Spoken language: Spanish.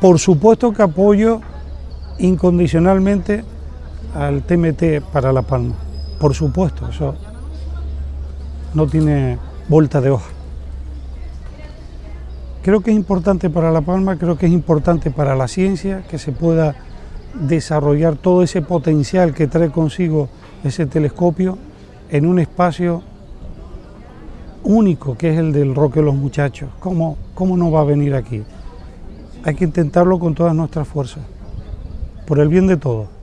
Por supuesto que apoyo incondicionalmente al TMT para La Palma. Por supuesto, eso no tiene vuelta de hoja. Creo que es importante para La Palma, creo que es importante para la ciencia que se pueda desarrollar todo ese potencial que trae consigo ese telescopio en un espacio único que es el del Roque los Muchachos. ¿Cómo, ¿Cómo no va a venir aquí? Hay que intentarlo con todas nuestras fuerzas, por el bien de todos.